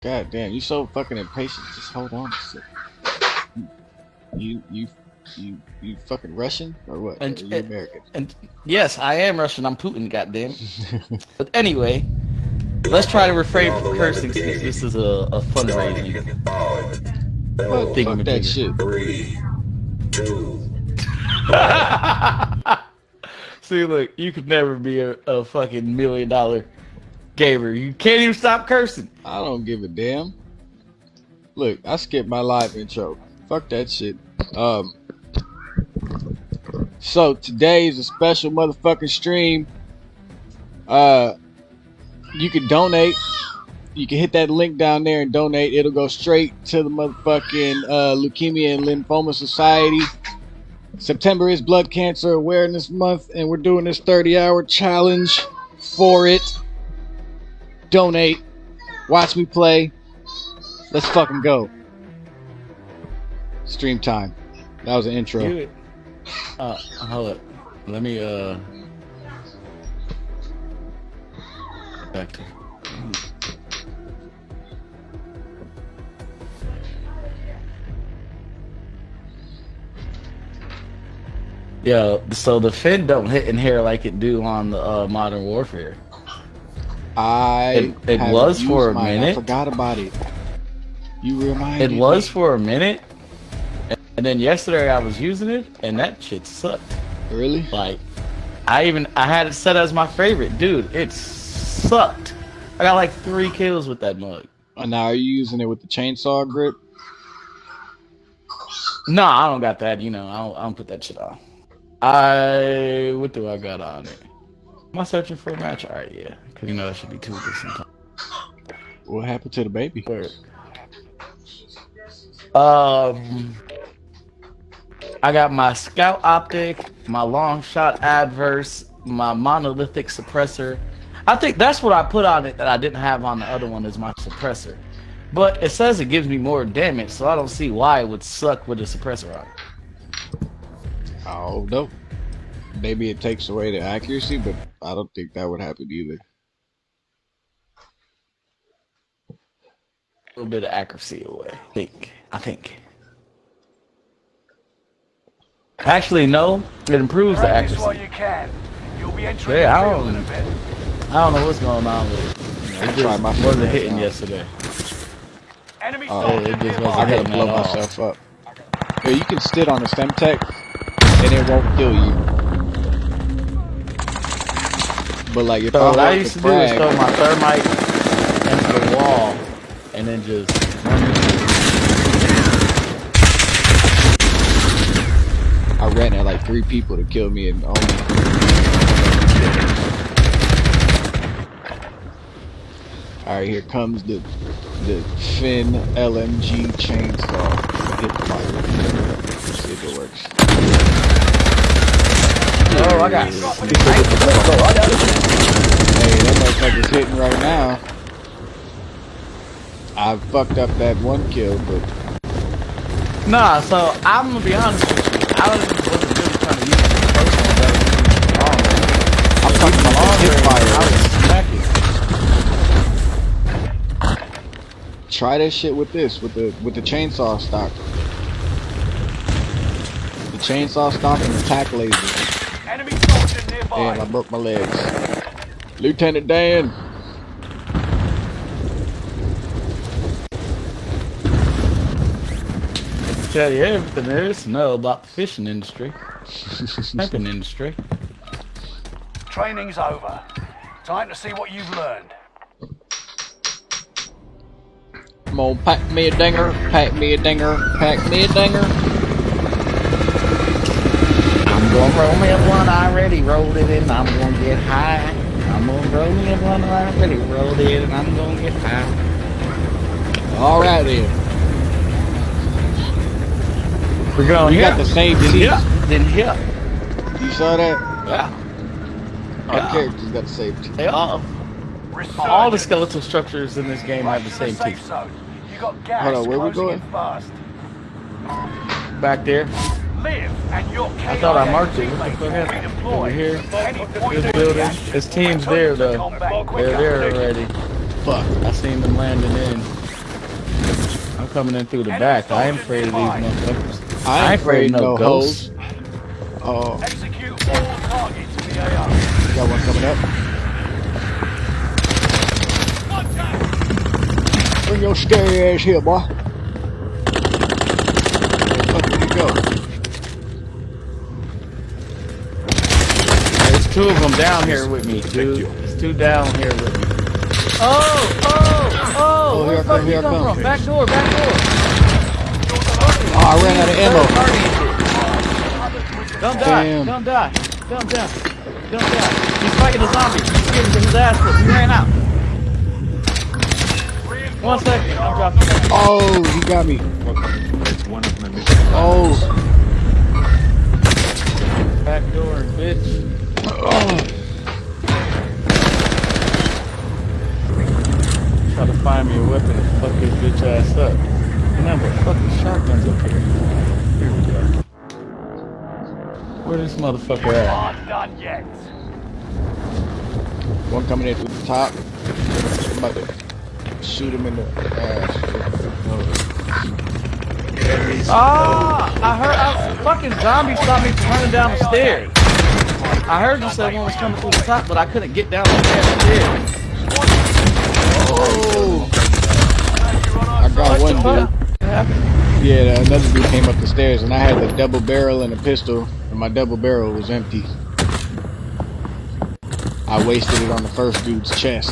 God damn, you so fucking impatient. Just hold on a second. You you you you fucking Russian or what? And- Or you eh, American? And yes, I am Russian. I'm Putin, goddamn. but anyway, let's try to refrain from cursing since this is a, a fundraising. Fuck, Think fuck of that it. shit. See, look, you could never be a, a fucking million dollar gamer. You can't even stop cursing. I don't give a damn. Look, I skipped my live intro. Fuck that shit. Um. So today is a special motherfucking stream. Uh, you can donate. You can hit that link down there and donate. It'll go straight to the motherfucking uh, Leukemia and Lymphoma Society. September is Blood Cancer Awareness Month, and we're doing this 30-hour challenge for it. Donate. Watch me play. Let's fucking go. Stream time. That was an intro. Uh, hold up. Let me, uh. Back to. Yeah, so the Finn don't hit in here like it do on the uh, Modern Warfare. I It- it was for a mine. I forgot about it. You reminded It was me. for a minute, and then yesterday I was using it, and that shit sucked. really. Like, I even I had it set as my favorite, dude. It sucked. I got like three kills with that mug. And now are you using it with the chainsaw grip? No, I don't got that. You know, I don't, I don't put that shit on. I what do I got on it? Am I searching for a match? All right, yeah, because you know that should be too good sometimes. What happened to the baby? Um, I got my scout optic, my long shot adverse, my monolithic suppressor. I think that's what I put on it that I didn't have on the other one is my suppressor. But it says it gives me more damage, so I don't see why it would suck with a suppressor on. it. Oh no. Maybe it takes away the accuracy, but I don't think that would happen either. Little bit of accuracy away. I think. I think. Actually, no. It improves the Practice while accuracy. you can. You'll be entering Yeah, I the field don't- in a bit. I don't know what's going on with it. I It just my wasn't hitting out. yesterday. Enemy Oh, soldier it just nearby. wasn't I gotta hitting blow at all. myself up. Yeah, you can sit on the Semtex and it won't kill you. But like if So I what I used to to do is throw my thermite into the wall and then just I ran at like three people to kill me and only. Alright, here comes the the Finn LMG chainsaw. Hit the fire. Let's see if it works. Oh, I got Hey, that motherfucker's hitting right now. I fucked up that one kill, but Nah, so I'm gonna be honest with you. I wasn't wasn't really trying to use it personal, but I'm talking about the hip I was smacking. Try that shit with this, with the with the chainsaw stock. The chainsaw stock and the tack laser. Enemy soldier nearby. Damn, I broke my legs. Lieutenant Dan. Tell you everything there is to know about the fishing industry, camping industry. Training's over. Time to see what you've learned. Come on, pack me a dinger, pack me a dinger, pack me a dinger. I'm gonna roll me a blunt, I already rolled it and I'm gonna get high. I'm gonna roll me a blunt, I already rolled it and I'm gonna get high. All right then. We're going You here. got the same then teeth. here. Then here. You saw that? Yeah. Our Yeah. characters got the same teeth. They all, Resurgence. all the skeletal structures in this game have the same teeth. You got gas Hold on, where we going? fast. Back there. Live and your I thought I marked it. What the teammates fuck happened? Over here. This building. His team's there though. They're there already. Fuck. I seen them landing in. I'm coming in through the back. I ain't afraid of these motherfuckers. I ain't afraid of no ghosts. hoes. Oh, Execute all targets in the AO. got one coming up. Bring your scary ass here, boy. Where the fuck did he go? There's two of them down here with me, dude. There's two down here with me. Oh, oh, oh! Oh, Where here I the fuck come, you here come come. from? Back door, back door. I ran out of ammo. Third party and shit. Don't die. Damn. Don't die. Don't die. Don't die. He's fighting a zombie. He's getting his ass whipped. He ran out. One second. I'm dropping. Oh, he got me. One of my missions. Oh, Back door, bitch. Oh. Try to find me a weapon and fuck his bitch ass up. Remember, fucking shotguns up here. Here we go. Where this motherfucker at? Aren't done yet. one coming in through the top. I'm about to shoot him in the ass. Ah! I heard I, fucking zombies saw me running down the stairs. I heard you said one was coming through the top, but I couldn't get down the damn stairs. Oh, I got one What dude. Happened? Yeah, another dude came up the stairs, and I had the double barrel and a pistol, and my double barrel was empty. I wasted it on the first dude's chest.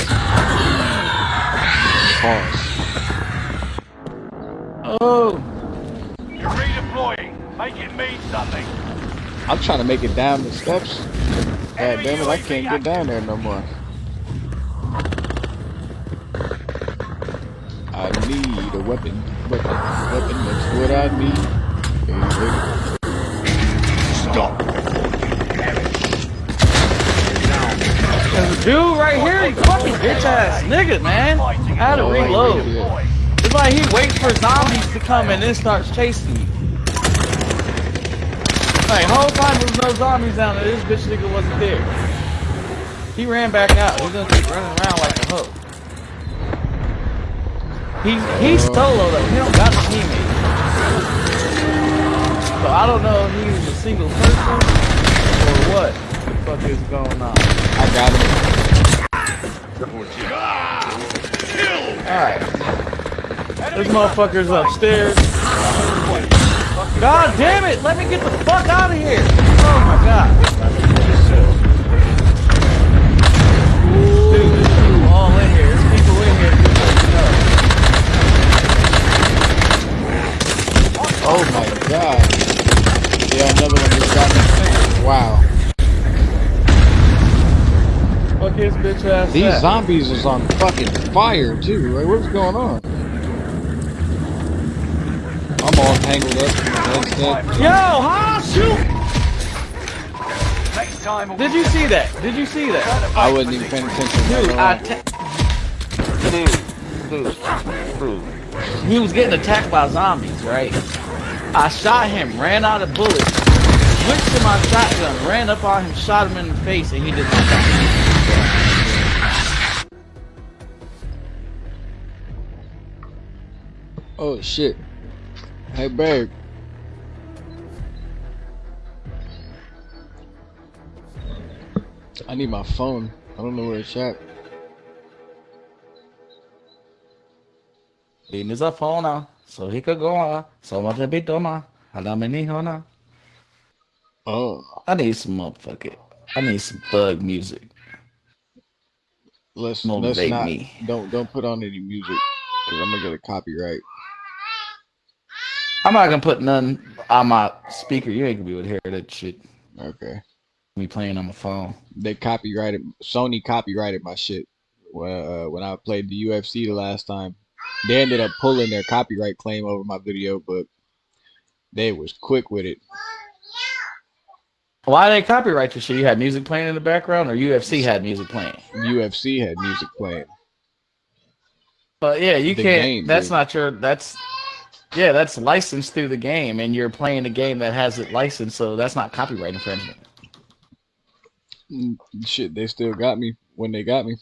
Pause. Oh, You're redeploying. Make it mean something. I'm trying to make it down the steps. God damn it, I can't get down there no more. I need a weapon, weapon, weapon. That's what I need. Hey, Stop. there's a dude right here. You fucking bitch ass nigga, man. I had to Oh, reload. yeah. It's like he waits for zombies to come and then starts chasing me. Like, whole time there was no zombies down there. This bitch nigga wasn't there. He ran back out. He's gonna keep running around like a hoe. He's he's solo though. He don't got a teammate. So I don't know if he's a single person or what the fuck is going on. I got him. Alright. This motherfucker's upstairs. God damn it! Let me get the fuck out of here! Oh my god. Oh my god. Yeah, another one just got me. Wow. Fuck his bitch ass. These back. zombies is on fucking fire too. Like, what's going on? I'm all tangled up. That's that. Yo, ha, shoot! Next time we'll Did you see that? Did you see that? I wasn't even paying attention. Dude, Dude, I ta- He was getting attacked by zombies, right? I shot him, ran out of bullets, switched to my shotgun, ran up on him, shot him in the face, and he did not die. oh shit. Hey babe. I need my phone. I don't know where it's at. Din sa phone na, so he could go on. So much a bit ma. Alam ni na. Oh, I need some motherfucker. I need some thug music. let's let's not. me. Don't don't put on any music because I'm gonna get a copyright. I'm not gonna put none on my speaker. You ain't gonna be able to hear that shit. Okay. Me playing on my phone. They copyrighted Sony copyrighted my shit when uh, when I played the UFC the last time. They ended up pulling their copyright claim over my video, but they was quick with it. Why they copyright your shit? You had music playing in the background, or UFC had music playing? UFC had music playing. But yeah, you The can't. game, that's dude. not your. That's yeah, that's licensed through the game, and you're playing a game that has it licensed, so that's not copyright infringement. Mm, Shit, they still got me when they got me.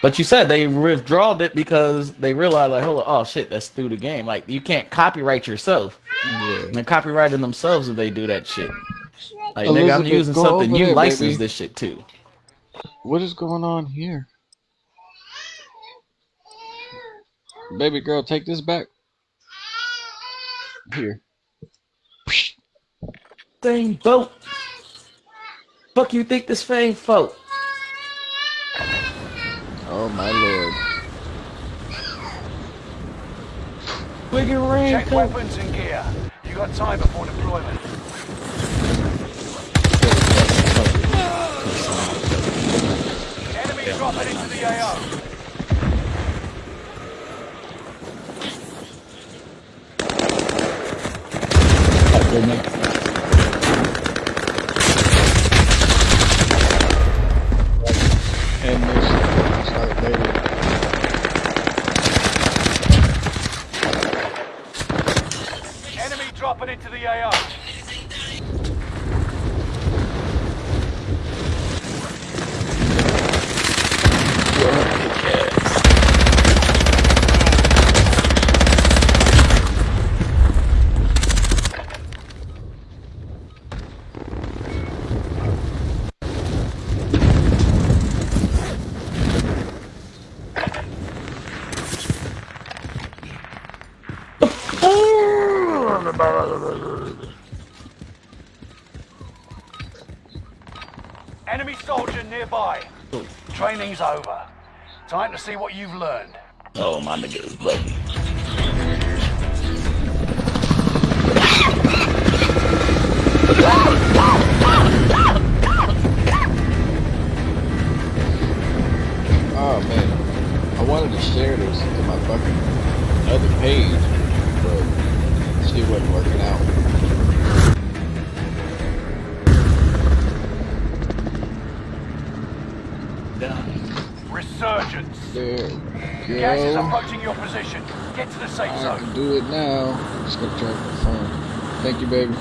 But you said they withdrawed it because they realized like, hold on, oh shit, that's through the game. Like you can't copyright yourself. Yeah. They're copyrighting themselves if they do that shit. Like nigga, I'm using something you license this shit too. What is going on here? Baby girl, take this back. Here. Thing boat. Fuck you think this thing folk? Oh my lord. Wiggin' rain. Check weapons and gear. You got time before deployment. Enemy dropping into the AO. Oh, goodness. And this start later. Enemy into the AO. Enemy soldier nearby. Training's over. Time to see what you've learned. Oh my nigga, buddy. Oh man. I wanted to share this to my fucking other page, but shit wasn't working out. There we Gas is approaching your position. Get to the safe I zone. can do it now. Just gonna try to confirm. Thank you, baby.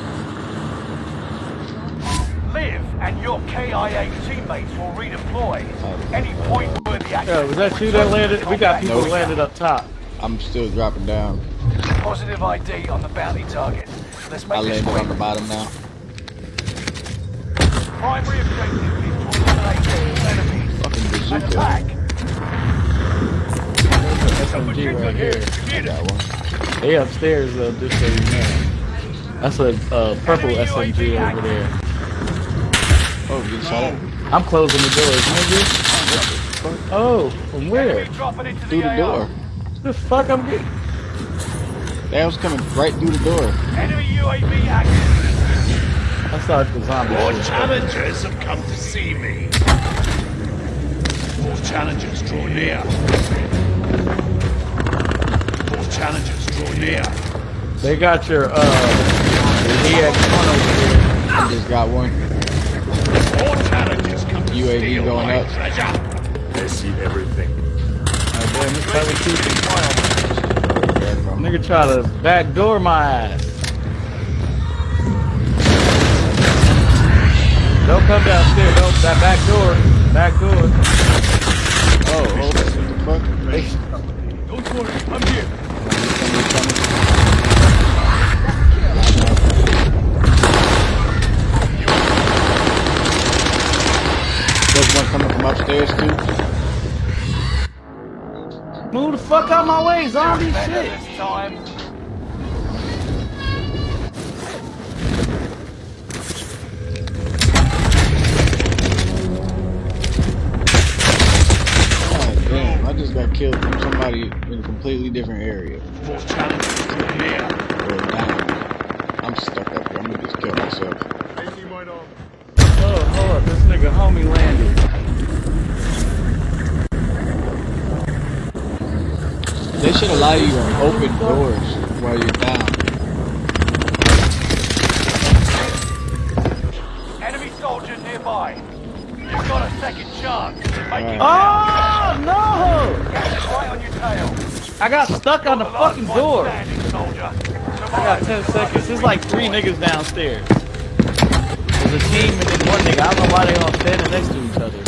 Live and your KIA teammates will redeploy. Any point where the action Yo, was that you that landed? We got people Nope. landed up top. I'm still dropping down. Positive ID on the bounty target. Let's I make this landed on the bottom now. Primary objective is to eliminate all enemies. Fucking And bazooka. attack. SMG right here. I got one. They upstairs, uh, just so you know. That's a uh, purple SMG over there. Oh, get shot at. I'm closing the doors, nigga. Oh, from where? Enemy dropping into Through the AO. door. The fuck I'm getting? That was coming right through the door. Enemy UAV active. I saw the zombie. More challengers have come to see me. More challengers draw near. More challengers draw near. They got your uh EX1 over here. I just got one. More challengers come to UAV steal going my up. treasure. They see everything. Oh, damn, this probably too Where from? Nigga try to backdoor my ass. Don't come downstairs. Don't that back door. Back door. Oh, hold on. What the fuck? Don't worry, I'm here. Somebody coming. There's one coming from upstairs too. Move the fuck out my way, zombie shit. Just got killed from somebody in a completely different area. More challengers draw. Or down. I'm stuck up here. I'm gonna just kill myself. Oh, hold up. This nigga homie landed. They should allow you to open doors while you're down. Enemy soldier nearby. You've got a second chance. Make Oh no! Gas is right on your tail. I got stuck on the The fucking door. I got 10 seconds. There's like three niggas downstairs. There's a team and then one nigga. I don't know why they all standing next to each other.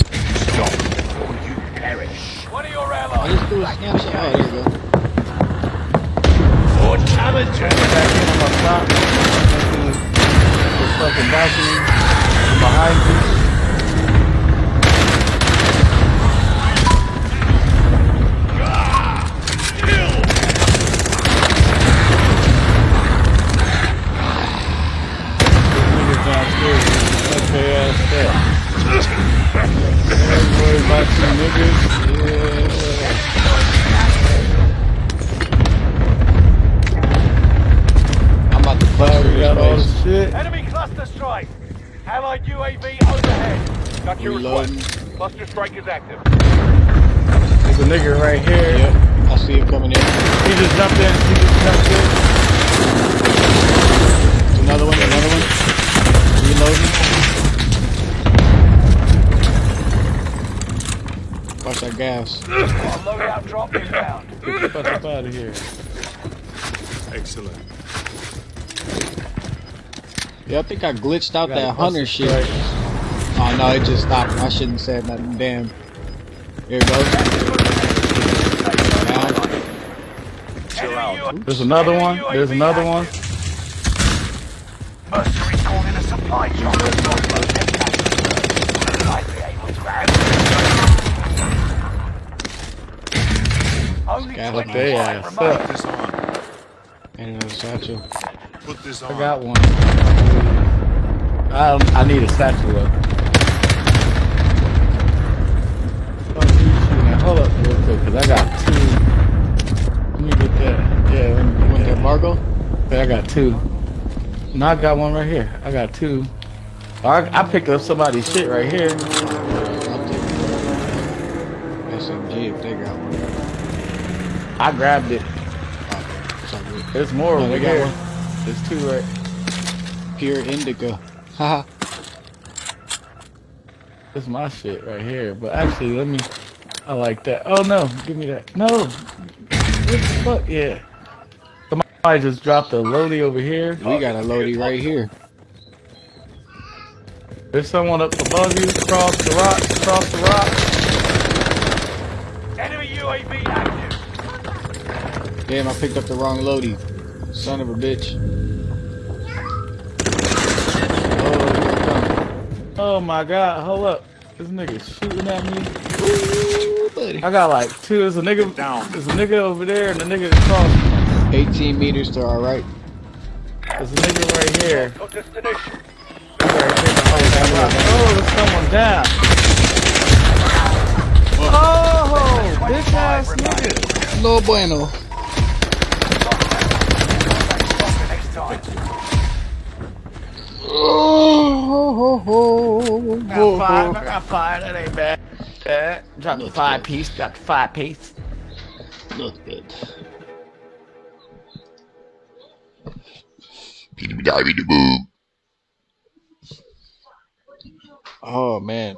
Stop or you perish. 20 I just threw a snapshot. Oh, there you go. For challengers! Back in on my top. The fucking balcony. Behind you. Worry about. I'm about to Yeah. cluster We got all this the place. shit. Enemy cluster strike. Allied UAV overhead. Got your Reloading. request. Cluster strike is active. There's a nigga right here. Yep, I see him coming in. He just jumped in. He just jumped in. Another one, another one. Reloading. Watch that gas. Got loadout drop inbound. Get the fuck up out of here. Excellent. Yeah, I think I glitched out that hunter shit. strike. Oh no, it just stopped. I shouldn't have said nothing. Damn. Here it goes. Down. Enemy U- There's another one. There's another one. Mercenaries called in a supply drop. Got 25 they ass. Put this on. And another satchel. Put this on. I got one. I, I need a satchel up. Fuck you shooting at? Hold up real quick, cause I got two. Let me get that. Yeah, let me get want that. Margo? Yeah, I got two. No, I got one right here. I got two. I, I picked up somebody's shit right here. SMG if they got. I grabbed it. It's. There's more No, over here. one. There's two right. Pure indica. Haha. This is my shit right here. But actually, let me. I like that. Oh no, give me that. No. What the fuck? Yeah. Somebody just dropped a loadie over here. we got a loadie right here. There's someone up above you. Across the rock. Across the rock. Enemy UAV active. Damn, I picked up the wrong loadie. Son of a bitch. Oh, here it comes. Oh my god. Hold up. This nigga shooting at me. Ooh. I got like two. There's a nigga Down. There's a nigga over there and a nigga across. 18 meters to our right. There's a nigga right here. Got destination. Right here behind that rock. Oh, there's someone down. Oh, bitch ass nigga. No bueno. Next Oh, got five. I got five. That ain't bad. Dropped Looks five good. piece. Five piece. Look good. Oh man.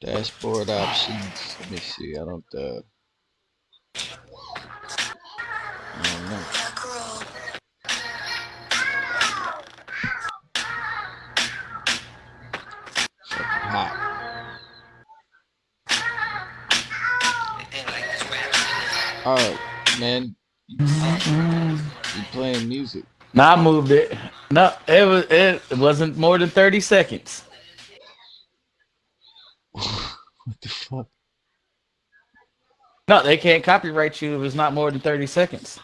Dashboard options. Let me see. I don't uh I don't know. Alright, man. You, playing music. Nah, I moved it. No, it was. It wasn't more than thirty seconds. What the fuck? No, they can't copyright you if it's not more than thirty seconds.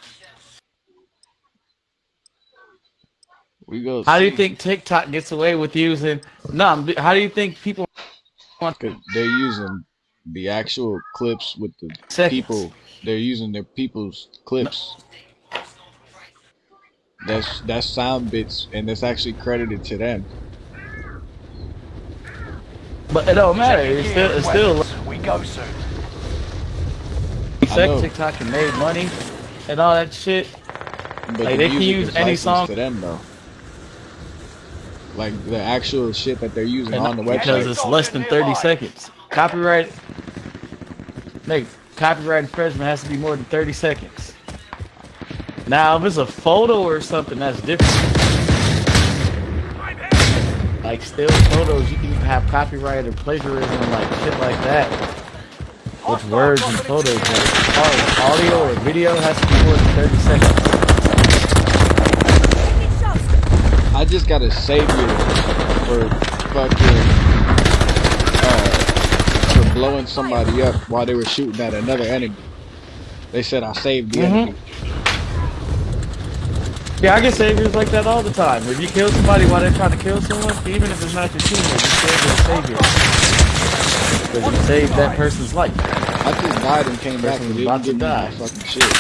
We go. How do you think TikTok gets away with using? No, how do you think people want? they're using the actual clips with the Seconds. people. They're using their people's clips. That's that's sound bits, and that's actually credited to them. But it don't matter. It's still, it's still. We go soon. I Sex. TikTok and made money and all that shit. But Like, the they can use is any song- to them though. Like the actual shit that they're using And on the website because it's less than 30 seconds. Copyright, Nigga, copyright infringement has to be more than 30 seconds. Now, if it's a photo or something, that's different. Like still photos, you can have copyright or plagiarism, like shit like that. with words and photos. As audio or video has to be more than 30 seconds. I just gotta save you for fucking blowing somebody up while they were shooting at another enemy. They said I saved the Mhm. enemy. Yeah, I get saviors like that all the time. If you kill somebody while they're trying to kill someone, even if it's not your teammate, you still get a savior. Because you saved that person's life. I just died and came back and Person's didn't about to give me my die. fucking shit.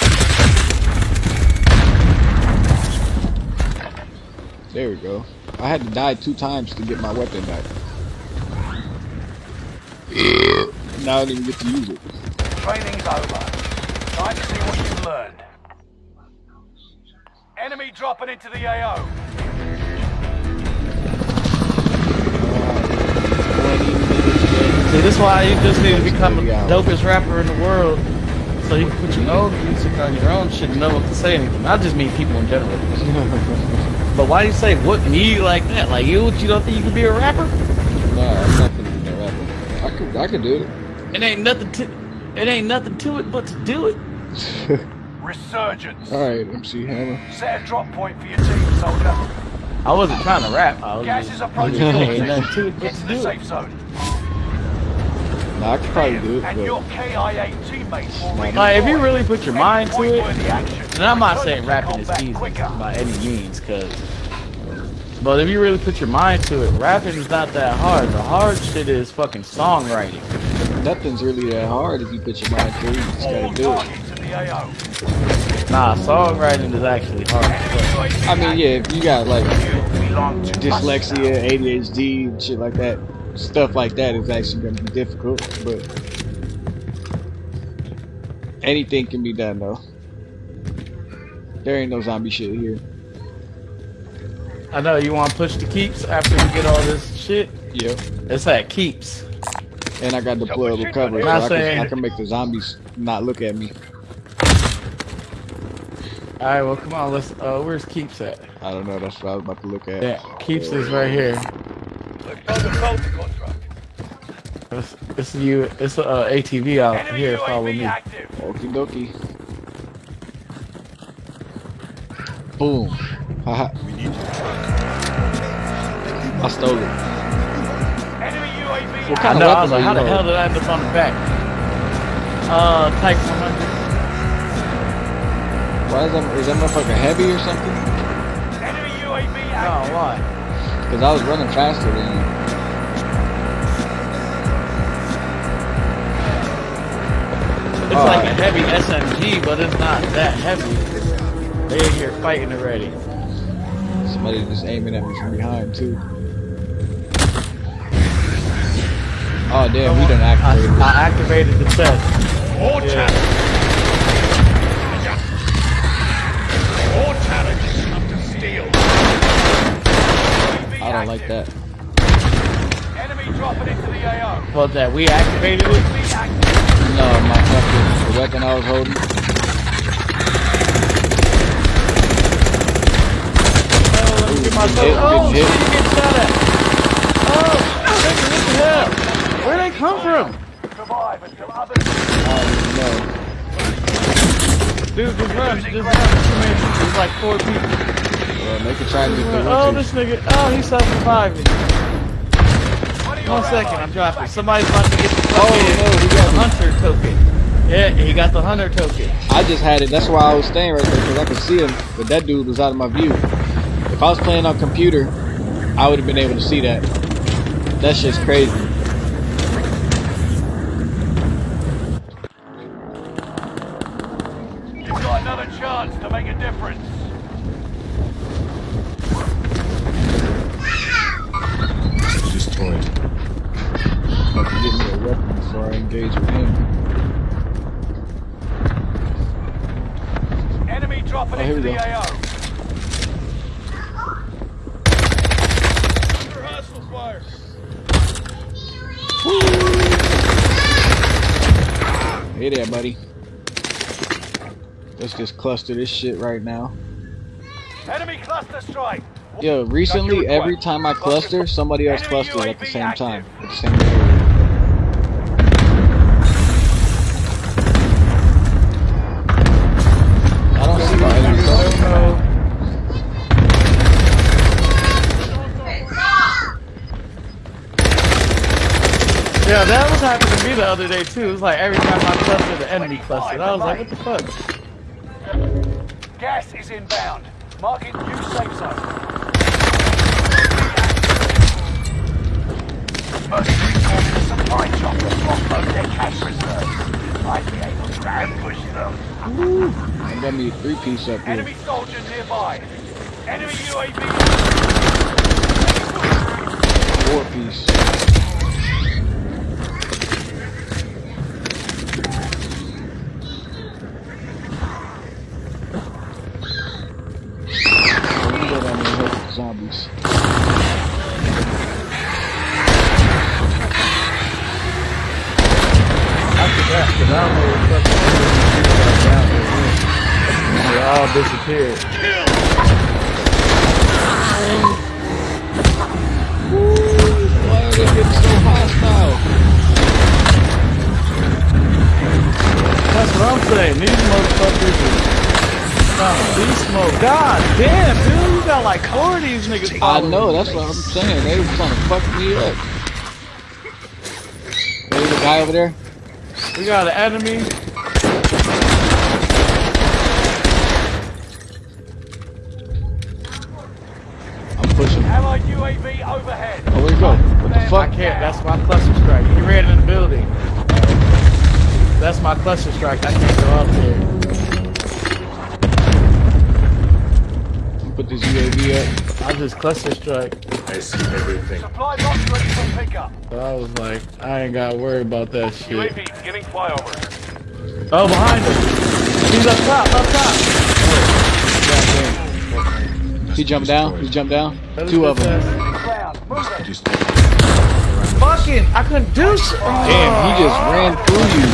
There we go. I had to die two times to get my weapon back. Now I don't even get to use it. Training's over. Time to see what you've learned. Enemy dropping into the AO. 20 minutes left. See, this is why you just need to become the Yeah. dopest rapper in the world. So you can put your own music on your own shit and know what to say anything. I just mean people in general. but why do you say what me like that? Like you, you don't think you can be a rapper? Nah, I'm not gonna be no rapper. I can do it. It ain't nothing to, it ain't nothing to it but to do it. Resurgence. All right, MC Hammer. Set a drop point for your team, soldier. I wasn't trying to rap. I was Gas just, is approaching just your saying, ain't nothing to position. it but Get to to the do it. safe zone. Nah, I could probably do it, and but your KIA teammates will redeploy. Like, if you really put your mind to it, And I'm not saying rapping is easy by any means, cause. But if you really put your mind to it, rapping is not that hard. The hard shit is fucking songwriting. nothing's really that hard if you put your mind to it. You just gotta do it. targets in the AO. Nah, songwriting is actually hard. I mean, yeah, if you got like active. You belong to dyslexia, ADHD, and shit like that, stuff like that is actually gonna be difficult, but anything can be done though. There ain't no zombie shit here. I know you want to push the keeps after we get all this shit. Yeah. It's at keeps. And I got deployable cover, so Not I can, saying- I can make the zombies not look at me. All right, well, come on, let's. Uh, where's keeps at? I don't know. That's what I was about to look at. Yeah, keeps is right here. Look, the Delta contract. It's, it's you. It's a uh, ATV out Enemy here. Follow me. active. Okie dokie. Boom. Haha. I stole it. Enemy UAV What I kind know. of I was like, how the hell did I end up on the back? Uh, Type 100. Why is that? Is that motherfucker heavy or something? Enemy UAV Oh, active. why? Because I was running faster than you. It's Oh. like a heavy SMG, but it's not that heavy. They in here fighting already. Somebody just aiming at me from behind too. Oh damn, we done I, activated. it. I activated the chest. More Yeah. challenges. More challenges come to steal. I don't like that. Enemy dropping into the AO. Well, that we activated it. No, my fucking the weapon I was holding. Oh, let me get my Hit, Oh, hit. shit, you get shot at. Oh, nigga, what the hell? Where'd they come from? Survive until others. Oh no. Dude, just run, just run. Too many people. There's like four people. Well, they could try and get the Oh, one this nigga. Oh, he's still surviving. One second, I'm dropping. Somebody's about to get the Oh fucking no, he got the hunter token. Yeah, he got the hunter token. I just had it. That's why I was staying right there because I could see him, but that dude was out of my view. If I was playing on computer, I would have been able to see that. That's just crazy. You've got another chance to make a difference. Destroyed. About to get me a weapon before I engage with him. Enemy dropping Oh, here into we the go. AO. Hey there, buddy. Let's just cluster this shit right now. Enemy cluster strike. Yo, recently, every time I cluster, somebody else clusters at the same time. At the same area. The other day too. It was like every time I clustered, the enemy clustered. I was like, what the fuck? Gas is inbound. Marking new safe zone. Mercenary calling the supply chopper to offload their cash reserves. Might be able to ambush them. I got me a three piece up here. Enemy soldier nearby. Enemy UAV. I know, that's what I'm saying. They were trying to fuck me up. There's a guy over there. We got an enemy. I'm pushing. Allied UAV overhead. Oh, where'd he go? What the I fuck? can't. That's my cluster strike. He ran in the building. That's my cluster strike. I can't go up there. Put this UAV up. I just cluster strike. I see everything. Supply box ready for pickup. So I was like, I ain't got to worry about that shit. UAV beginning flyover. Oh, behind him. He's up top. Up top. He jumped down. He jumped down. That Two of them. good Ground. Move it. Just fast. Fucking, I couldn't do shit. Oh. Damn, he just ran through you.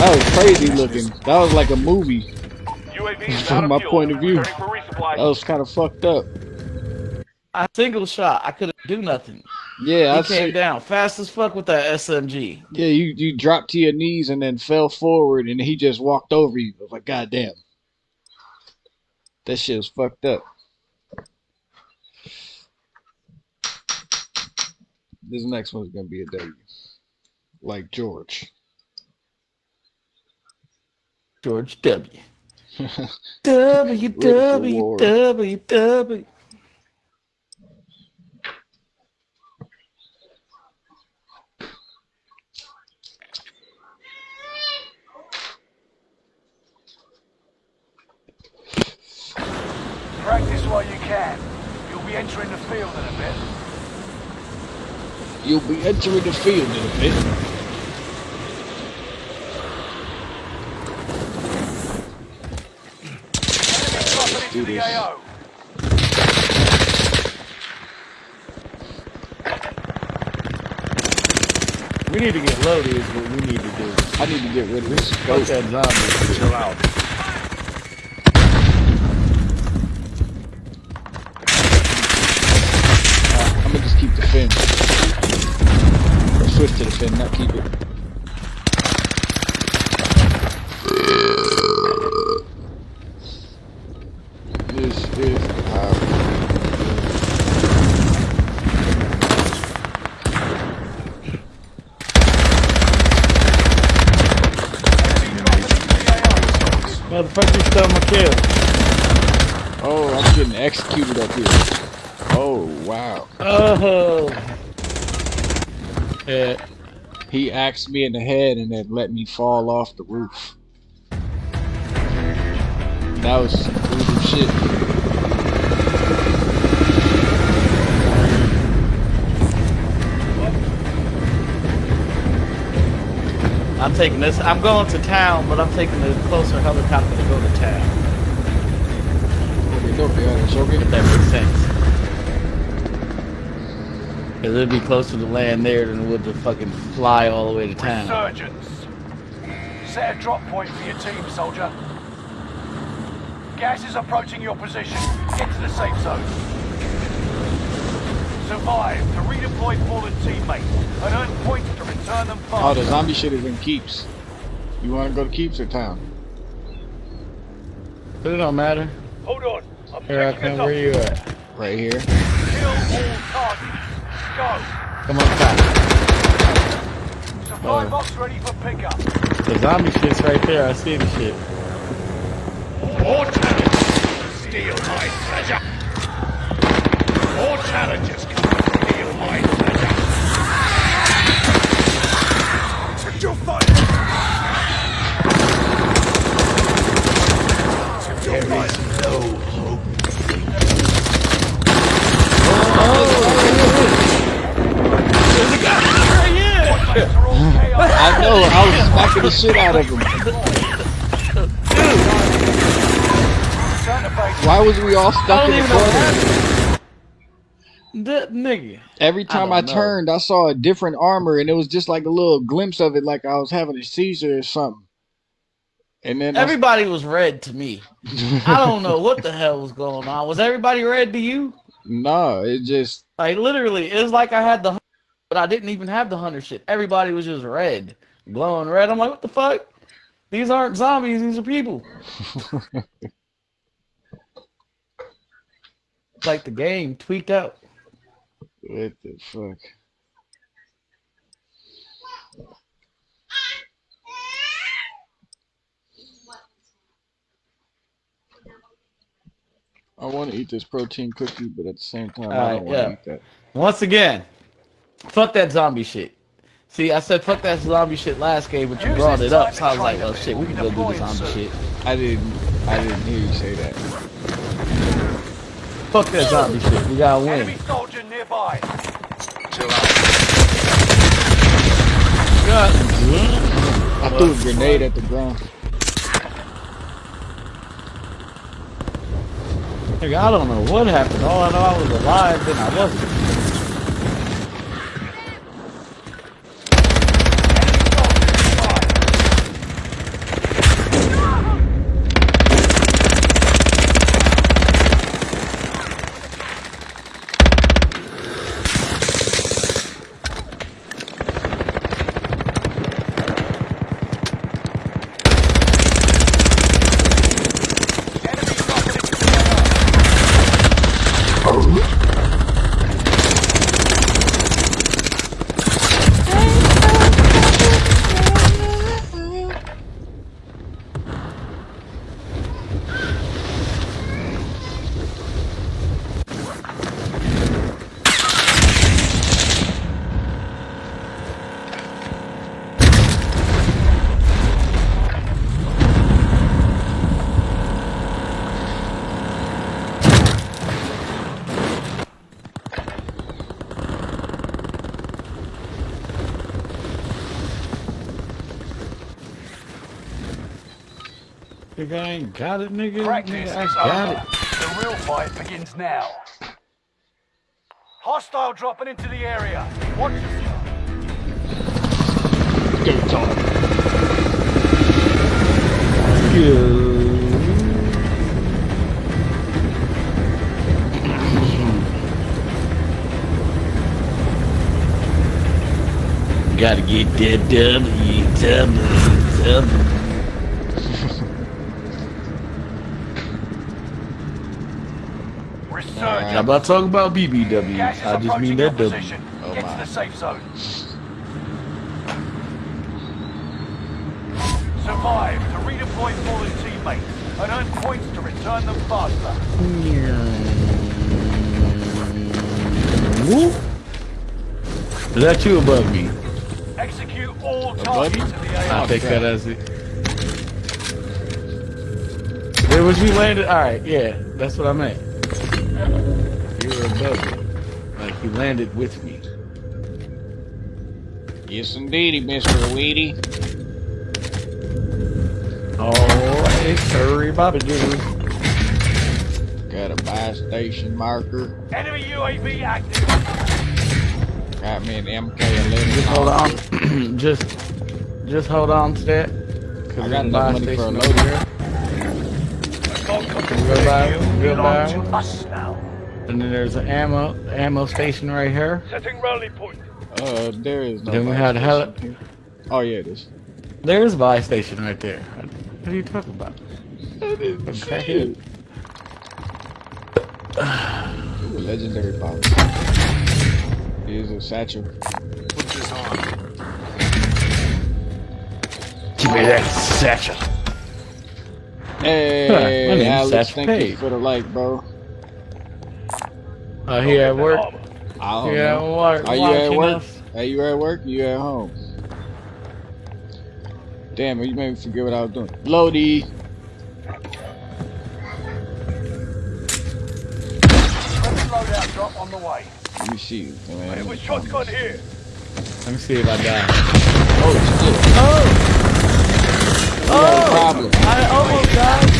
That was crazy looking. That was like a movie. UAV is From my fuel. point of view. Returning. That was kind of fucked up. I single shot. I couldn't do nothing. Yeah, He I came see. down fast as fuck with that SMG. Yeah, you you dropped to your knees and then fell forward, and he just walked over you. I was like, God damn, that shit was fucked up. This next one's gonna be a W, like George. George W. W W. W W. Practice while you can. You'll be entering the field in a bit. You'll be entering the field in a bit. Enemy dropping do this. We need to get loaded is what we need to do. I need to get rid of this Fuck scope. that zombie. Chill out. I'm gonna just keep the Finn. Or switch to the Finn, not keep it. Getting executed up here. Oh wow. Oh. Yeah. He axed me in the head and then let me fall off the roof. That was some brutal shit. I'm taking this. I'm going to town, but I'm taking the closer helicopter to go to town. Okay, okay, it's okay. If that makes sense. Cause it'd be closer to land there than it would to fucking fly all the way to town. Resurgence. Set a drop point for your team, soldier. Gas is approaching your position. Get to the safe zone. Survive to redeploy fallen teammates and earn points to return them Oh, the zombie shit is in keeps. You want to go to keeps or town? But it don't matter. Hold on. I'm Here I come. Where you at? Right here. Kill all. Go. Come on, top. Supply box ready for pickup. The zombie shit's right there. I see the shit. More challenges steal my treasure. More challenges come steal my treasure. But you'll fight. There is no hope. Mates are all chaos. I know. I was smacking the shit out of him. Why was we all stuck in the corner? That nigga. Every time I, don't turned, I saw a different armor, and it was just like a little glimpse of it, like I was having a seizure or something. And then I- Everybody was red to me. I don't know what the hell was going on. Was everybody red to you? no, it just Like literally, it was like I had the, but I didn't even have the hunter shit. Everybody was just red, glowing red. I'm like, what the fuck? These aren't zombies. These are people. It's like the game tweaked out. what the fuck. I want to eat this protein cookie, but at the same time, I uh, don't want to yeah. eat that. Once again, fuck that zombie shit. See, I said fuck that zombie shit last game, but you brought it up, so I was like, oh shit, we can go do the zombie shit. I didn't. I didn't hear you say that. Fuck that zombie shit. We gotta Enemy win. soldier nearby. Chill out. I threw a grenade at the ground. Nigga, I don't know what happened. All I know, I was alive, then I wasn't. Nigga, I ain't got it, nigga. Practice Nigga, I is got over. it. The real fight begins now. Hostile dropping into the area. Watch yourself. Gotta get that W, W, W. Resurgence. I'm not talking about BBW. I just mean that W. Oh Get my. to the safe zone. Survive to redeploy fallen teammates and earn points to return them faster. Is that you above me? Execute all Above targets in the I take that as it. Where was you landed? Alright, yeah, that's what I meant. You were above me. Like you landed with me. Yes, indeedy, Mister Weedy. Alright, hurry, Bobby Jr. Got a buy station marker. Enemy UAV active. Got me an MK11. Just hold on. just just hold on to that. Cause I got there's a enough buy money for a station load over here. Real buy, real buy. To us now. And then there's an ammo ammo station right here. Setting rally point. Uh, there is no. Then we buy had heli- Oh yeah, it is. There's a buy station right there. What are you talking about? Okay. Ooh, legendary box. Here's a satchel. Put this on. Give me that satchel. Hey, my name's Alex, Satch thank you for the like, bro. Uh, he at work. I don't He at know. work. Are you at work? us. Are you at work? Or you at home? Damn it, you made me forget what I was doing. Lodi. Drop on the way. Let me see. Man. It shotgun here. Let me see if I die. Oh shit. Oh! You have a problem. I almost died.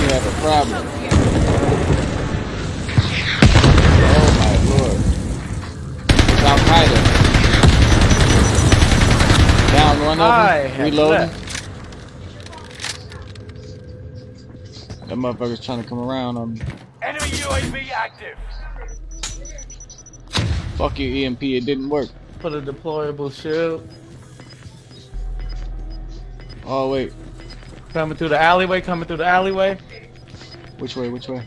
You have a problem. Down one I of them. Reloading. That motherfucker's trying to come around on me. Enemy UAV active. Fuck you, EMP. It didn't work. Put a deployable shield. Oh wait. Coming through the alleyway, coming through the alleyway. Which way? Which way?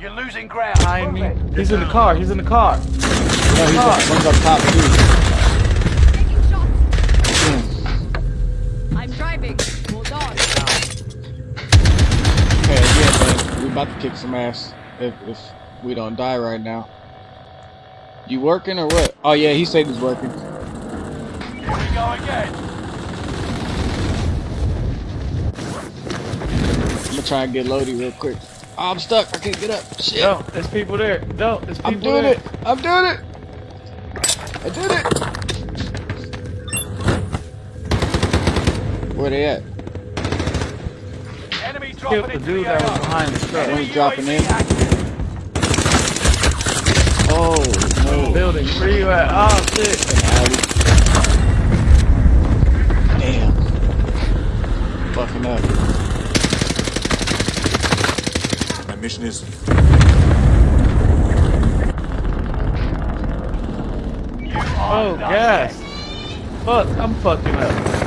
You're losing ground. Behind me. Move it. He's in the car, he's in the car. No, he's up, one's up top too. Taking shots. Hmm. I'm driving. Hold on. Okay, yeah, man. We about to kick some ass if if we don't die right now. You working or what? Oh yeah, he said he's working. Here we go again. I'm gonna try and get Lodi real quick. Oh, I'm stuck. I can't get up. Shit. No, there's people there. No, there's people there. I'm doing there. it. I'm doing it. I did it. Where they at? Enemy Killed dropping the dude that was behind the truck. Enemy dropping in. Oh no. Building. Where you at? Oh shit. Damn. Fucking up. My mission is Oh, done. gas. Fuck, I'm fucking up.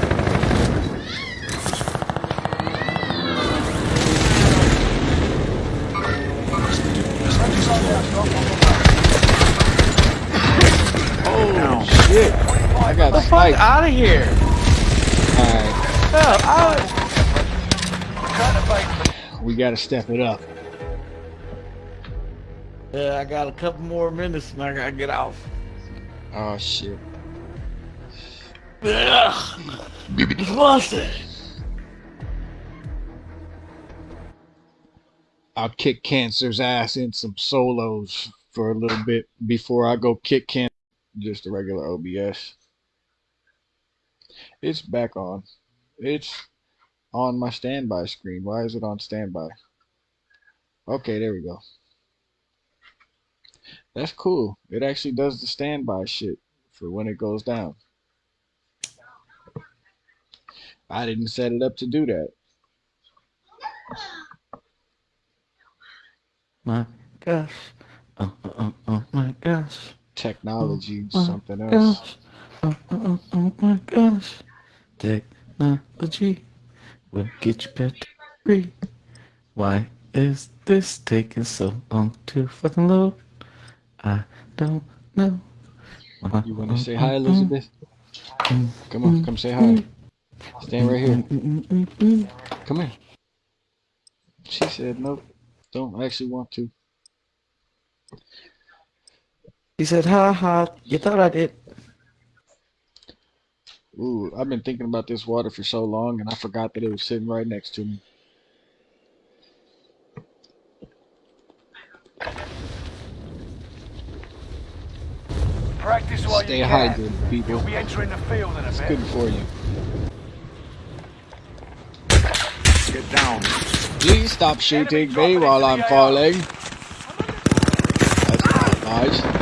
Fuck out of here. Alright. Hell, I, Return to base. We gotta step it up. yeah, I got a couple more minutes and I gotta get off. Oh shit. Ugh. Busted. I'll kick cancer's ass in some solos for a little bit before I go kick cancer just a regular OBS. It's back on. It's on my standby screen. Why is it on standby? Okay, there we go. That's cool. It actually does the standby shit for when it goes down. I didn't set it up to do that. My gosh. Uh, oh, uh, oh, uh, oh, oh my gosh. Technology, Oh, something else. Oh, oh, oh, oh my gosh. Technology will get you better free. Why is this taking so long to fucking load? I don't know. You want to say hi, Elizabeth? Mm-hmm. Come on, come say hi. Mm-hmm. Stand right here. Mm-hmm. Come here. She said nope. Don't actually want to. He said, ha ha, you thought I did. Ooh, I've been thinking about this water for so long and I forgot that it was sitting right next to me. Practice while Stay you can. hydrated, people. You'll be entering the field in a It's bit. good for you. get down. Please stop shooting me while I'm falling. That's not nice.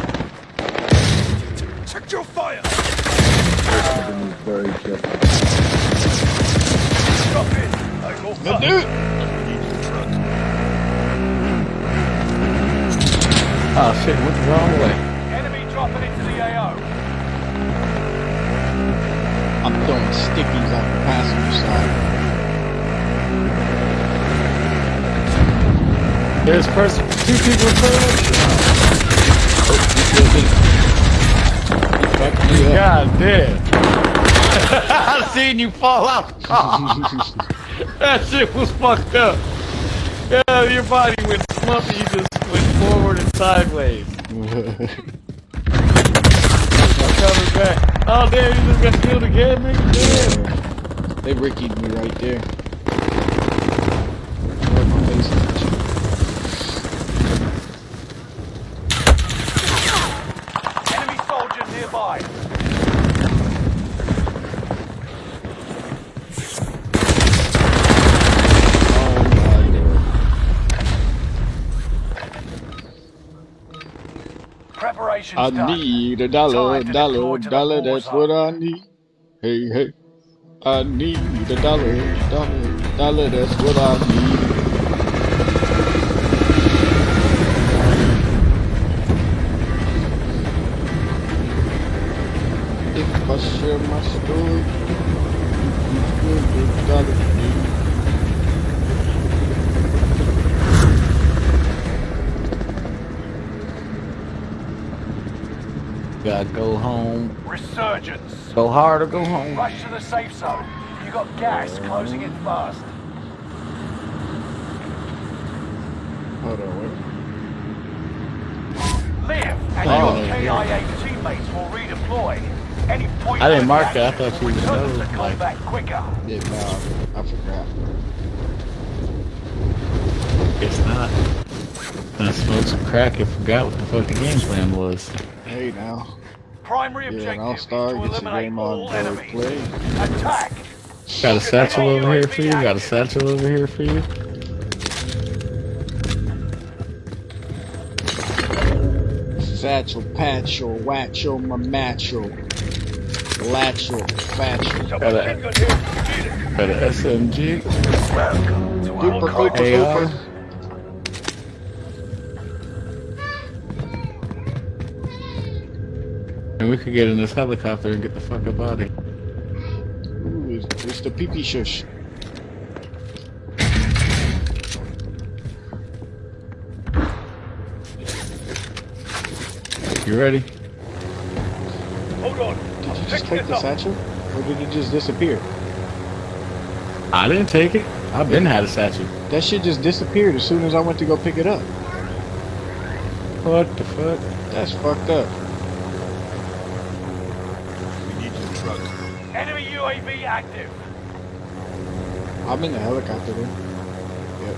Take off. Good dude. Oh shit, went the wrong way. Enemy dropping into the AO. I'm throwing stickies on the passenger side. There's person, two people in front of us. Oh, you killed me. You fucked. God damn. I seen you fall out. that shit was fucked up. Yeah, your body went slumpy. You just went forward and sideways. I'm coming back. Oh damn, you just got killed again, nigga. Damn. they rickied me right there. Right in my face and shit. Enemy soldier nearby. Oh my lord. Preparations I need a dollar, Time dollar, the dollar, that's what I need. Hey, hey. I need a dollar, dollar, dollar, that's what I need. If I share my story, you dollar. Gotta go home. Resurgence. Go hard or go home. Rush to the safe zone. You got gas closing in fast. Hold on, wait. Live, and Oh, your yeah. KIA teammates will redeploy. Any point I didn't mark that. I thought you will would return know, us to like- combat quicker. Yeah, no, I forgot. It's not. I smoked some crack and forgot what the fuck the game plan was. Hey, now. Primary Yeah, objective and All is Star to gets your eliminate game all on enemies. play. Attack. Got a satchel over here for you. Got a satchel over here for you. Satchel, patchel, watchel, my matchel, latchel, fatchel. Got a, got a SMG. Welcome to our Duper, duper, duper. And we could get in this helicopter and get the fuck up out of here. Ooh, it's, it's the pee pee shush. You ready? Hold on. Did you just take the satchel? Or did it just disappear? I didn't take it. I've been had a satchel. That shit just disappeared as soon as I went to go pick it up. What the fuck? That's fucked up. We need your truck. Enemy UAV active. I'm in the helicopter then. Yep.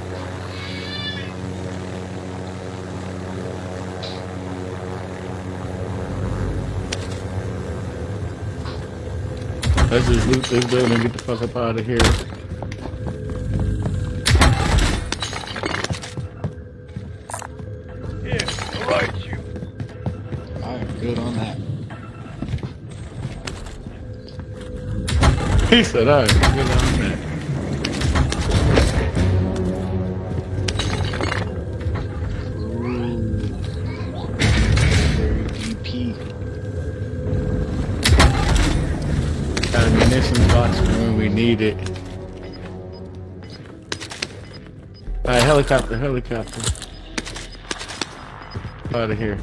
Let's just loot this building and get the fuck up out of here. Here, He said, "All right, good on that." Ooh. Very DP. Got a munitions box for when we need it. All right, helicopter, helicopter. Out of here.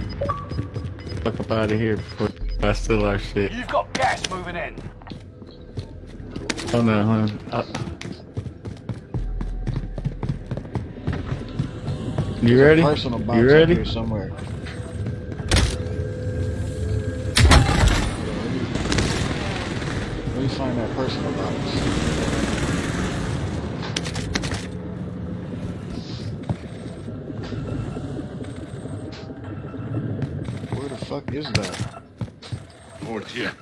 Fuck up out of here before I steal our shit. You've got gas moving in. Oh no, hold on. Uh, you ready? Personal box You up ready? here somewhere. Let me find that personal box. Where the fuck is that? Over here.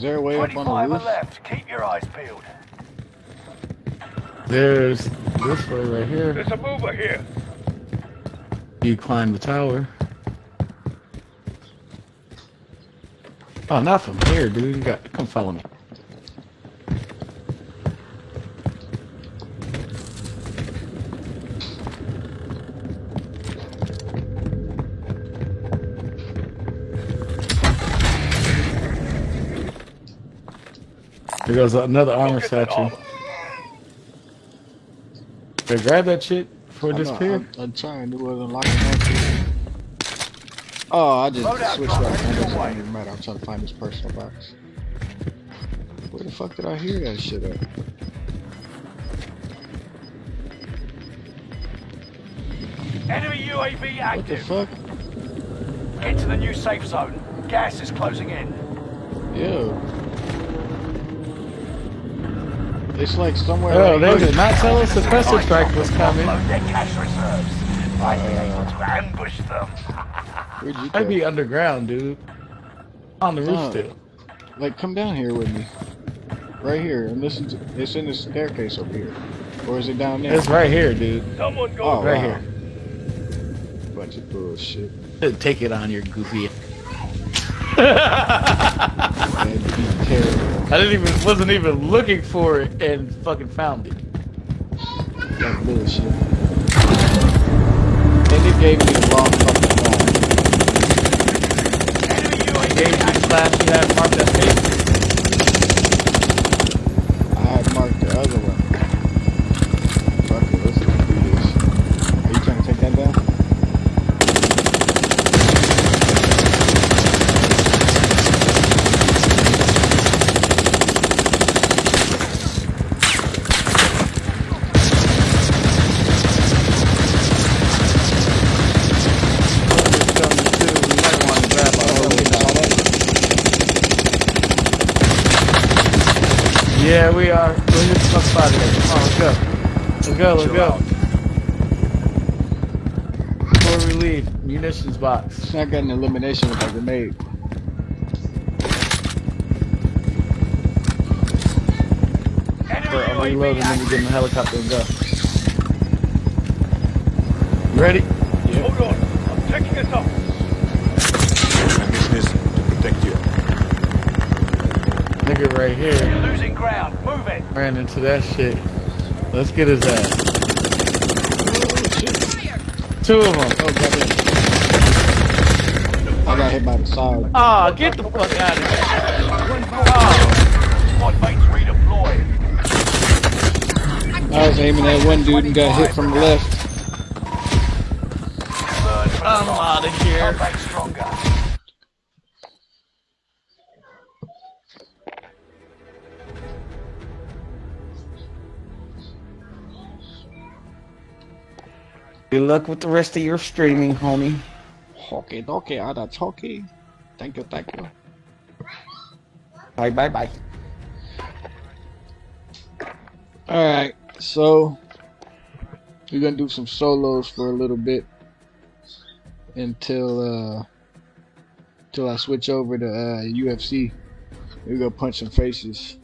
Is there a way up on 25 the roof? left. Keep your eyes peeled. There's this way right here. There's a mover here. You climb the tower. Oh, not from here, dude. You got come follow me. There goes another armor Look at satchel. Hey, grab that shit before it I disappears. I'm, I'm trying to do it unlocking that shit. Oh, I just Loadout switched drop right. headed It your doesn't even matter. I'm trying to find this personal box. Where the fuck did I hear that shit at? Enemy UAV What the active. fuck? Get to the new safe zone. Gas is closing in. Yo. It's like somewhere. Oh, right they did not tell us the suppressor strike was coming. Offload their cash reserves. Might be able to ambush them. I'd be underground, dude. On the roof Oh. still. Like, come down here with me. Right here, and listen to. It's in the staircase over here, or is it down there? It's right here, dude. Someone go. Oh, right wow. here. Bunch of bullshit. Take it on your goofy. That'd be terrible. I didn't even wasn't even looking for it and fucking found it. That's bullshit. And it gave me the wrong fucking line. Gave you the active. class you had marked as safe. I had marked the other one. Fuck it, let's just do this. Are you trying to take that down? Just tell me too, we might want to grab our Oh, own you saw shot. that? Yeah, we are. Let's get the fuck out of. Come on, let's go. Let's go, let's Chill go. out. Before we leave, munitions box. I got an elimination with that grenade. Enemy I'll reload UAV and then we get in the helicopter and go. You ready? Hold on. I'm taking us up. My mission is to protect you. Nigga right here You're losing ground. Move it. ran into that shit. Let's get his ass. Two of them. Oh, goddamn. I got hit by the side. Ah, get the fuck out of here. Squad mates. I was aiming at one dude and got hit from the left. Good luck with the rest of your streaming, homie. Okay, okay, that's okay. Thank you, thank you. Bye, bye, bye. Alright, so we're gonna do some solos for a little bit until uh until I switch over to uh UFC. We're gonna punch some faces.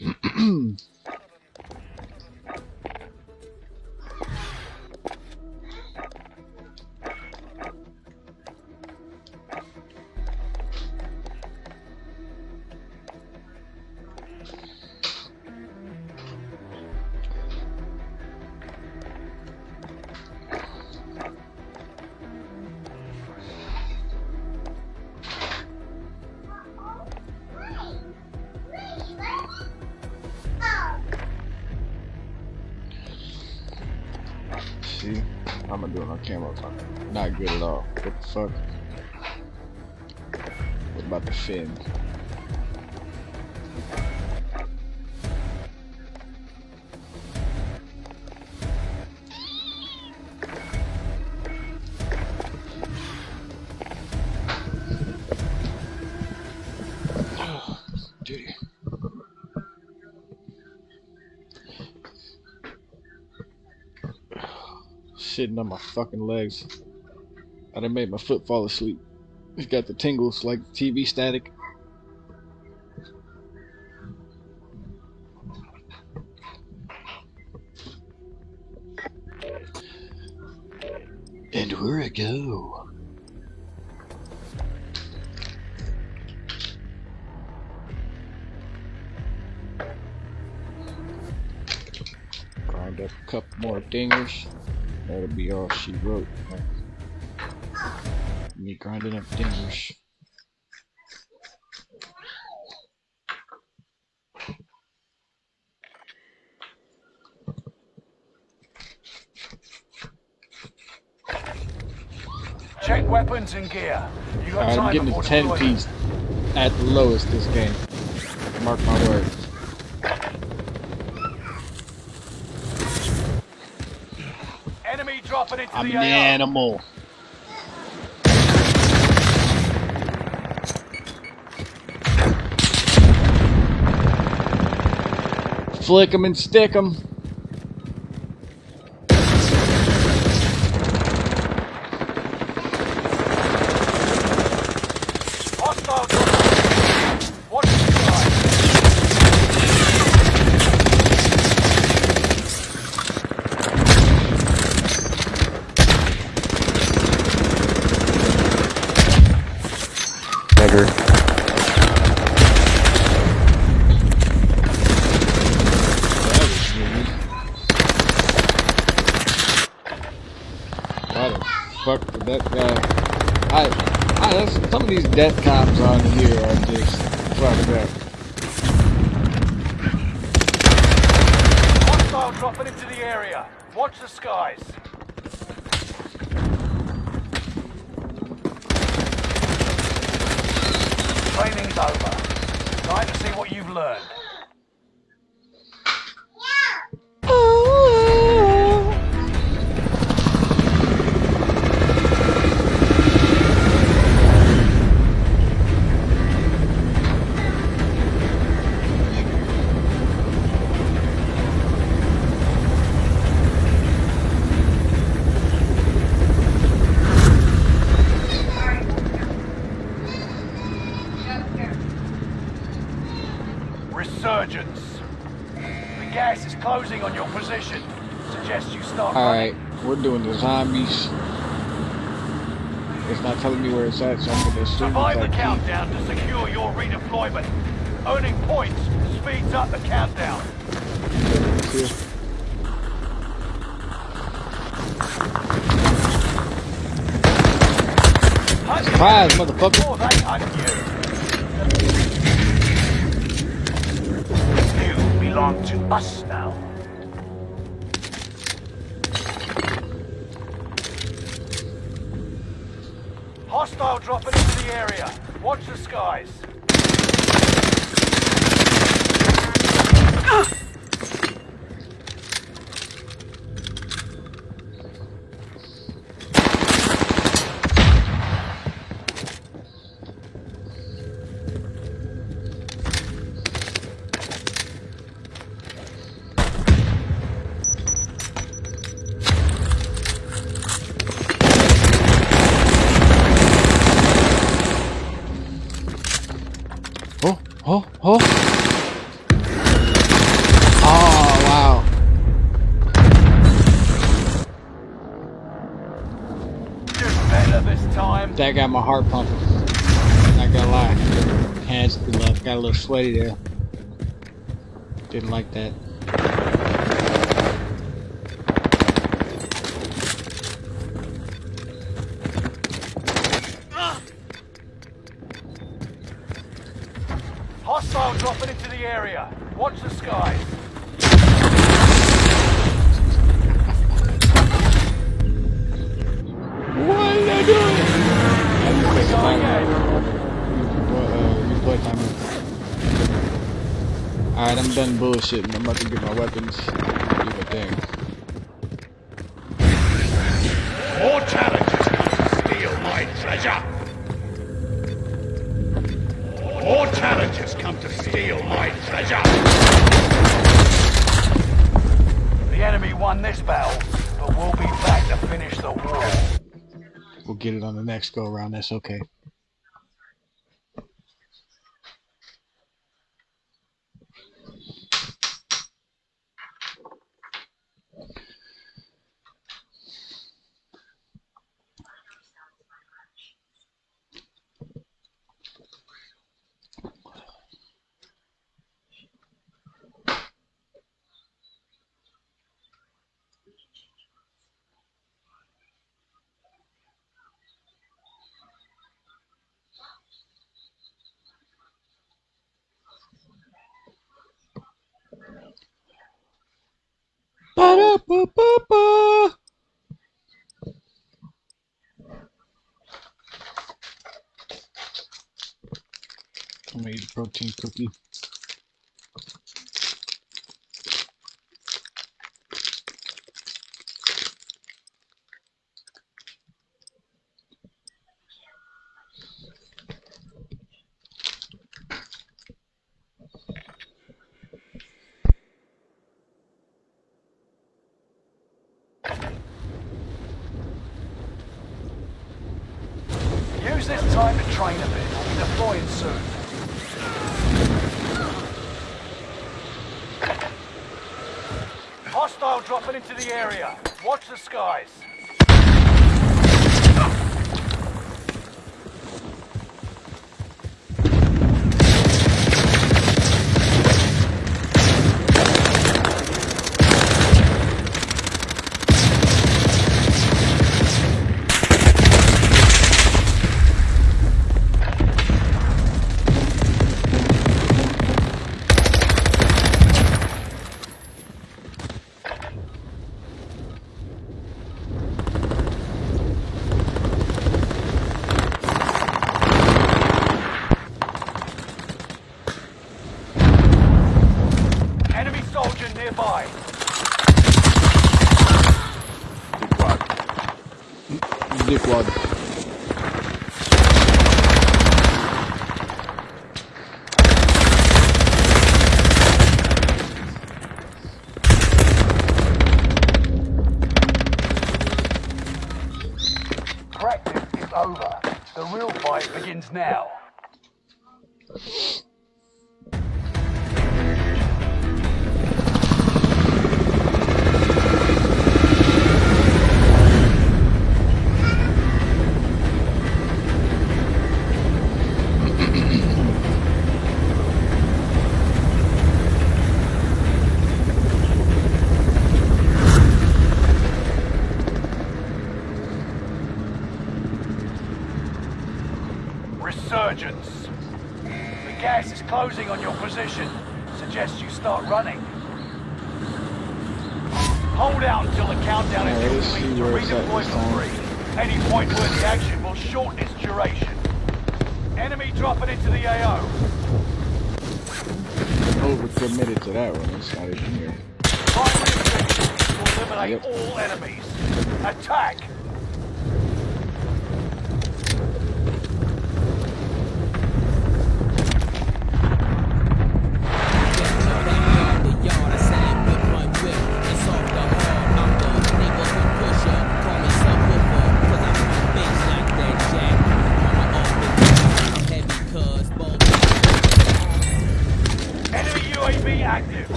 See, I'm gonna do it on camera. I'm not good at all. What the fuck? What about the fin? Sitting on my fucking legs. I done made my foot fall asleep. It's got the tingles like TV static. And where I go? Grind up a couple more dingers. That'll be all she wrote. Me grinding up dingers. Check weapons and gear. You got I'm getting a 10 deployment. piece at the lowest this game. Mark my words. Enemy dropping into I'm the an AO. animal. Flick 'em and stick 'em. Hostile dropping. Watch the sky. Beggar. That was weird. Why the fuck did that guy? I, I, some of these death cops on here are just fucked up. Hostile dropping into the area. Watch the skies. Training's over. Time to see what you've learned. The. It's not telling me where it's at, so I'm gonna assume Survive it's the like countdown to secure your redeployment. Owning points speeds up the countdown. Surprise, motherfucker. Before they hunt you. You belong to us skies. Heart pumping. Not gonna lie. Hands got a little sweaty there. Didn't like that. Hostile dropping into the area. Watch the skies. Alright, I'm done bullshitting. I'm about to get my weapons. Do my thing. More challenges come to steal my treasure. More challenges come to steal my treasure. The enemy won this battle, but we'll be back to finish the war. We'll get it on the next go around. That's okay. Ba-da-ba-ba-ba. I'm gonna eat a protein cookie. Use this time to train a bit. We'll be deploying soon. Hostile dropping into the area. Watch the skies.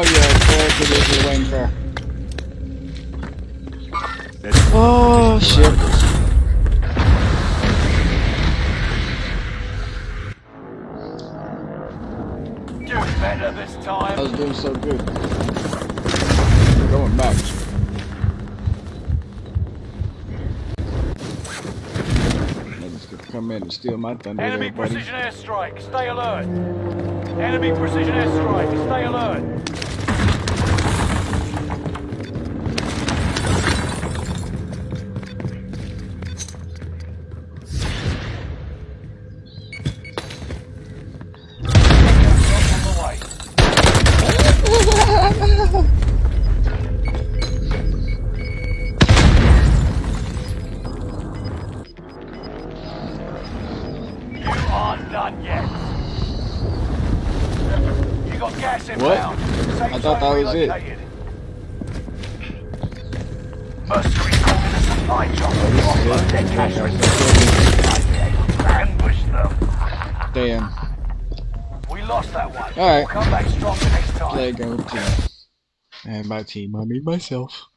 Oh it is the wing car. Let's Oh shit. Do better this I was doing so good. Going back. Niggas could come in and steal my thunder Enemy there, precision airstrike. Stay alert. Enemy precision airstrike. Stay alert. By team, I mean myself.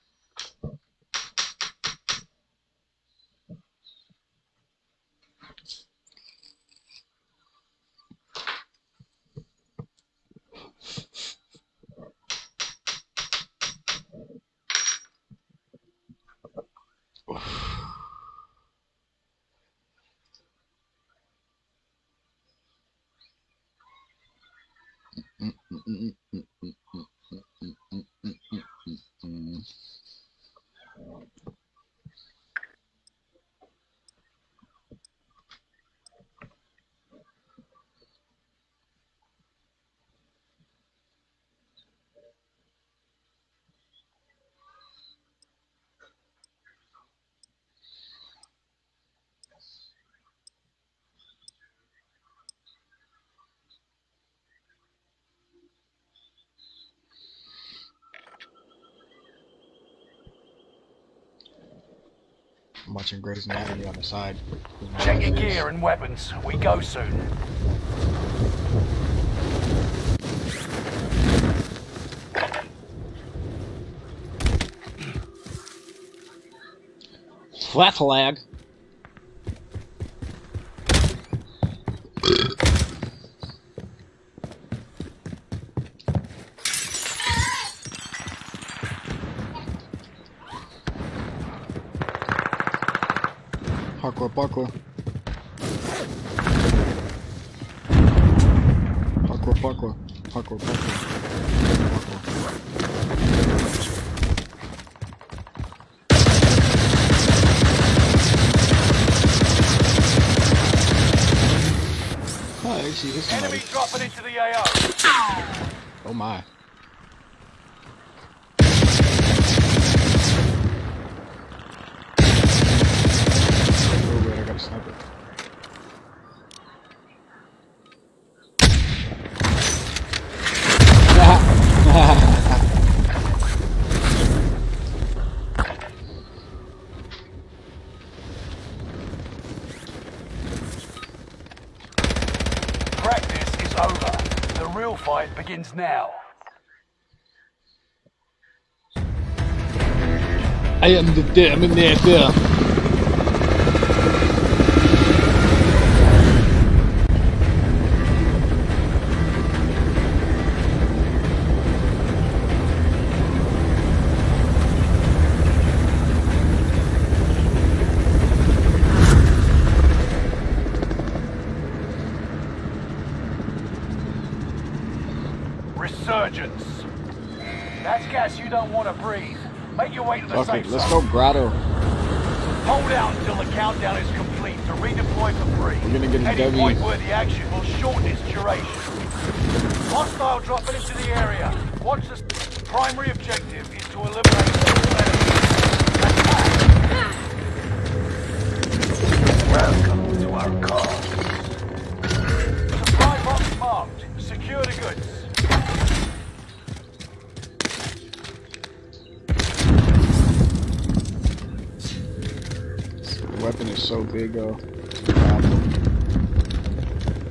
I'm watching Grey's Anatomy on the side. Check your gear and weapons. We go soon. Flat flag. Пако. Begins now. I am the Terminator.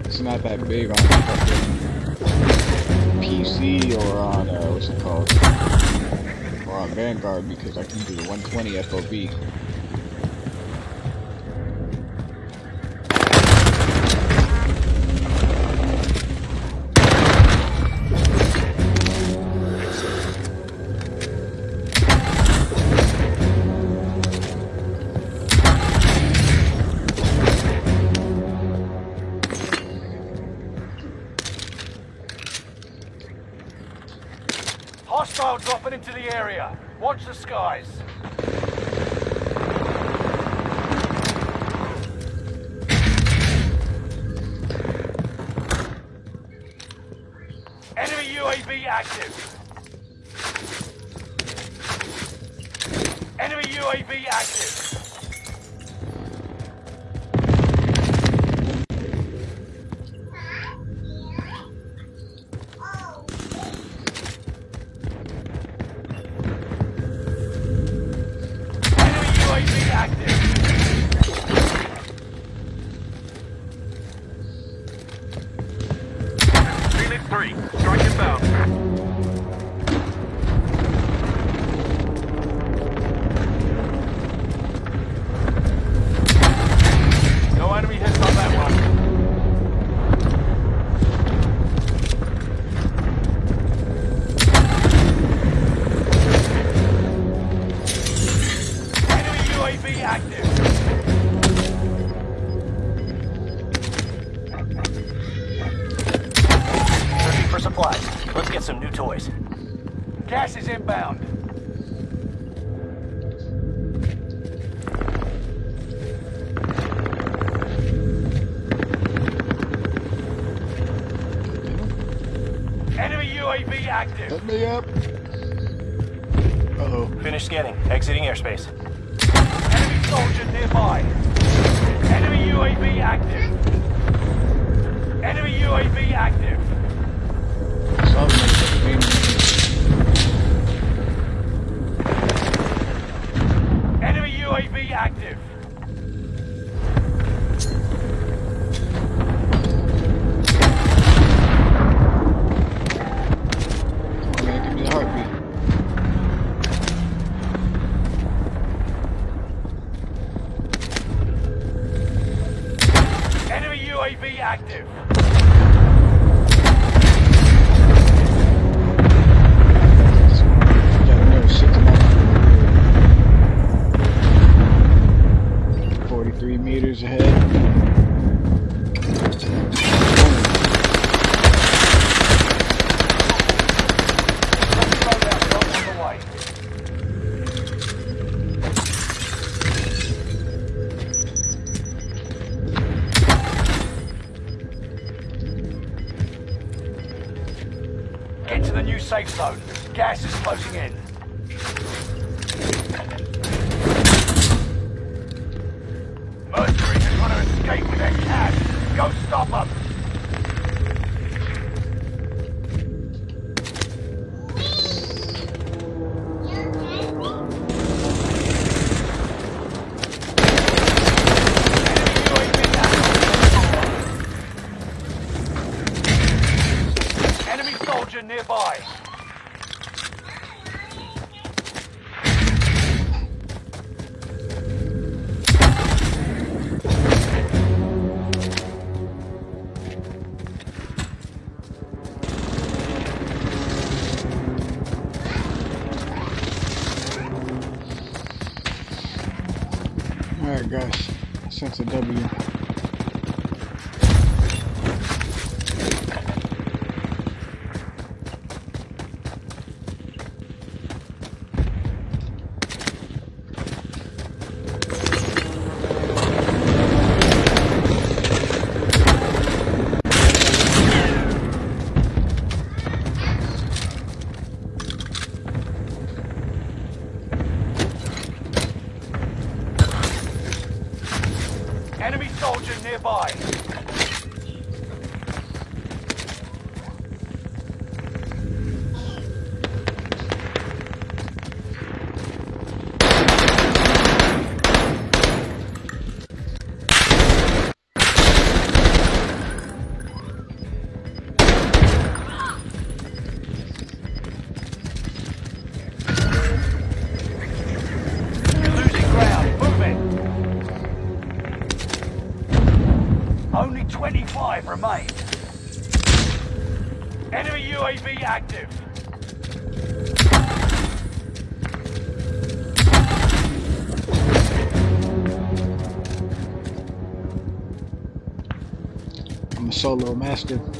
It's not that big on PC or on uh, what's it called? Or on Vanguard because I can do the 120 FOV. into the area. Watch the skies. UAV active. Hit me up. Uh-oh. Finish scanning. Exiting airspace. Enemy soldier nearby. Enemy UAV active. Enemy UAV active. Enemy UAV active. master.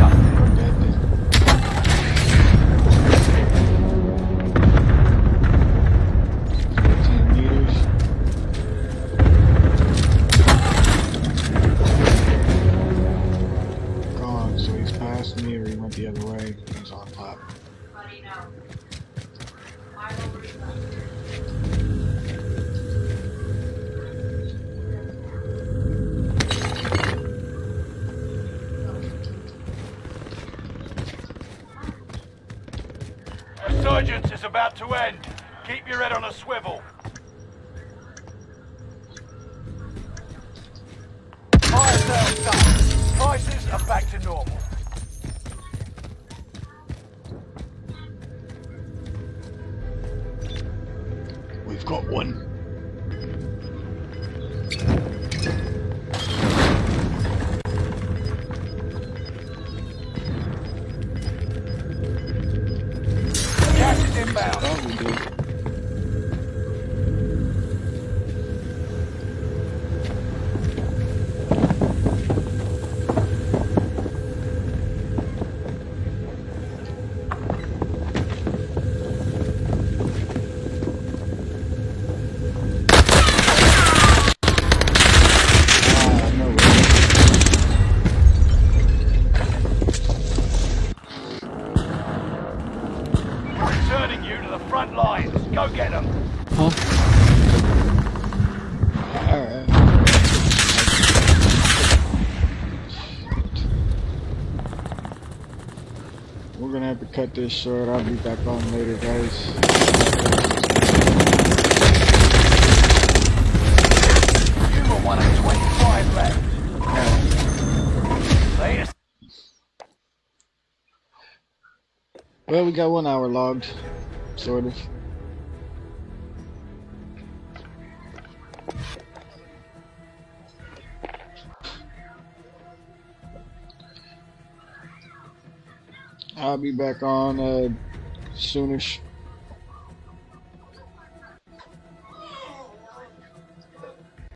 cut this short. I'll be back on later, guys. Well, we got one hour logged, sort of. I'll be back on uh, soonish.